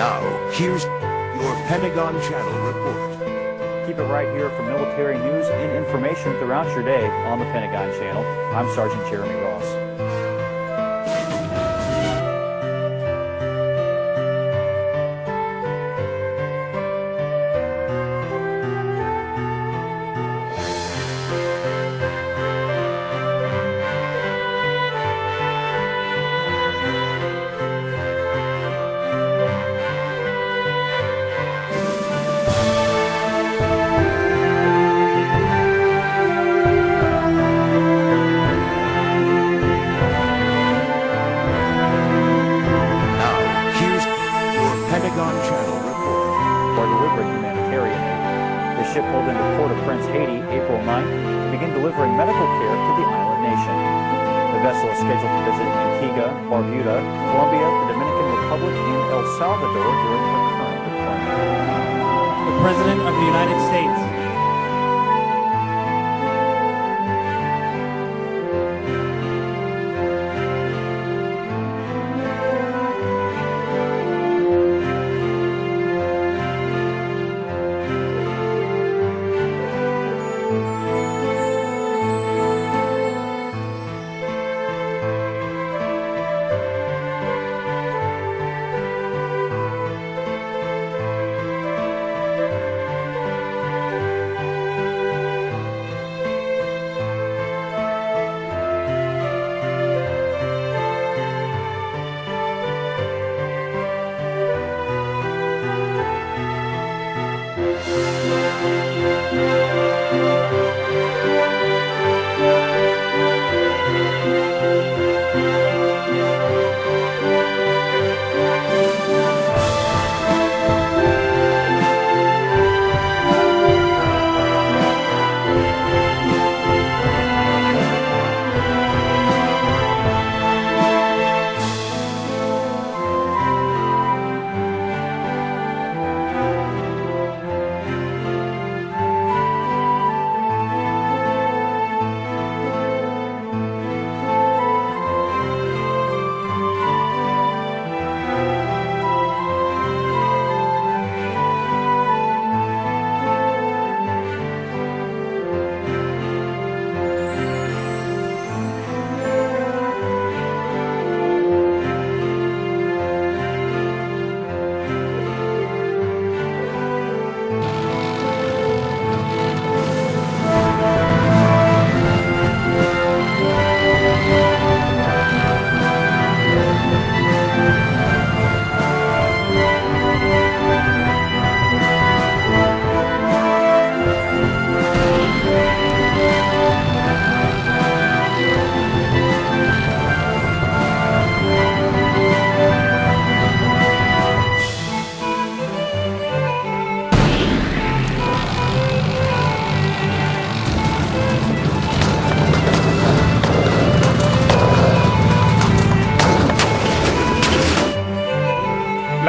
Now, here's your Pentagon Channel report. Keep it right here for military news and information throughout your day on the Pentagon Channel. I'm Sergeant Jeremy Ross. Pentagon Channel report. for delivering humanitarian aid. The ship pulled into Port au Prince, Haiti, April 9th to begin delivering medical care to the island nation. The vessel is scheduled to visit Antigua, Barbuda, Colombia, the Dominican Republic, and El Salvador during her current deployment. the President of the United States.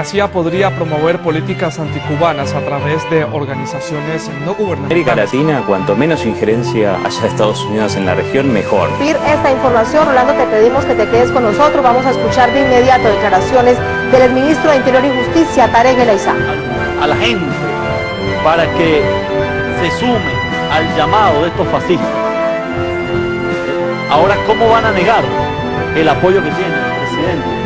La CIA podría promover políticas anticubanas a través de organizaciones no América gubernamentales. Latina, cuanto menos injerencia haya de Estados Unidos en la región, mejor. esta información. Rolando, te pedimos que te quedes con nosotros. Vamos a escuchar de inmediato declaraciones del ministro de Interior y Justicia, Tarek El Aizá. a la gente para que se sume al llamado de estos fascistas. Ahora, ¿cómo van a negar el apoyo que tiene el presidente?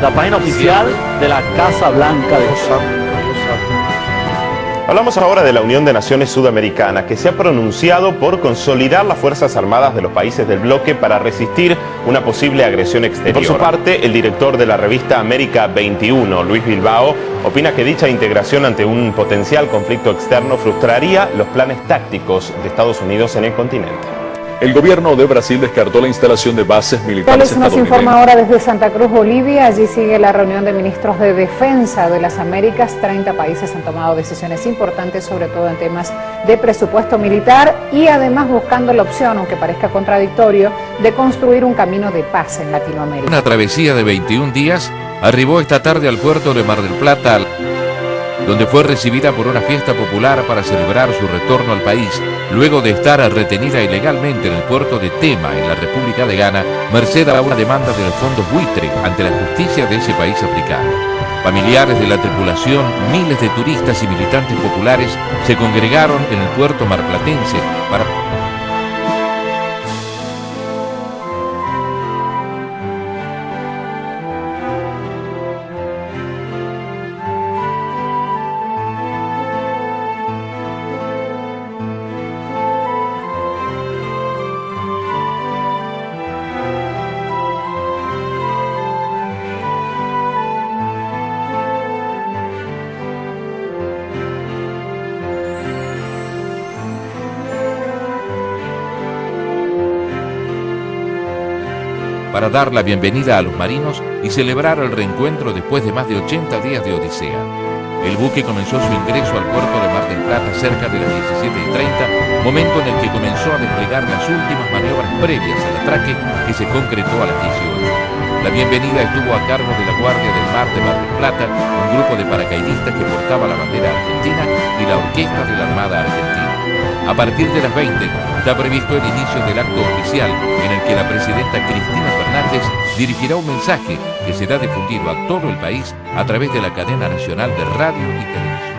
La página oficial de la Casa Blanca de Hablamos ahora de la Unión de Naciones Sudamericana, que se ha pronunciado por consolidar las Fuerzas Armadas de los países del bloque para resistir una posible agresión exterior. Por su parte, el director de la revista América 21, Luis Bilbao, opina que dicha integración ante un potencial conflicto externo frustraría los planes tácticos de Estados Unidos en el continente. El gobierno de Brasil descartó la instalación de bases militares Vélez nos informa ahora desde Santa Cruz, Bolivia. Allí sigue la reunión de ministros de defensa de las Américas. 30 países han tomado decisiones importantes, sobre todo en temas de presupuesto militar y además buscando la opción, aunque parezca contradictorio, de construir un camino de paz en Latinoamérica. Una travesía de 21 días arribó esta tarde al puerto de Mar del Plata, donde fue recibida por una fiesta popular para celebrar su retorno al país, luego de estar retenida ilegalmente en el puerto de Tema, en la República de Ghana, merced a una demanda del Fondo Buitre ante la justicia de ese país africano. Familiares de la tripulación, miles de turistas y militantes populares se congregaron en el puerto marplatense para para dar la bienvenida a los marinos y celebrar el reencuentro después de más de 80 días de odisea. El buque comenzó su ingreso al puerto de Mar del Plata cerca de las 17.30, momento en el que comenzó a desplegar las últimas maniobras previas al atraque que se concretó a las 18. La bienvenida estuvo a cargo de la Guardia del Mar de Mar del Plata, un grupo de paracaidistas que portaba la bandera argentina y la orquesta de la Armada Argentina. A partir de las 20 está previsto el inicio del acto oficial en el que la presidenta Cristina Fernández dirigirá un mensaje que será difundido a todo el país a través de la cadena nacional de radio y televisión.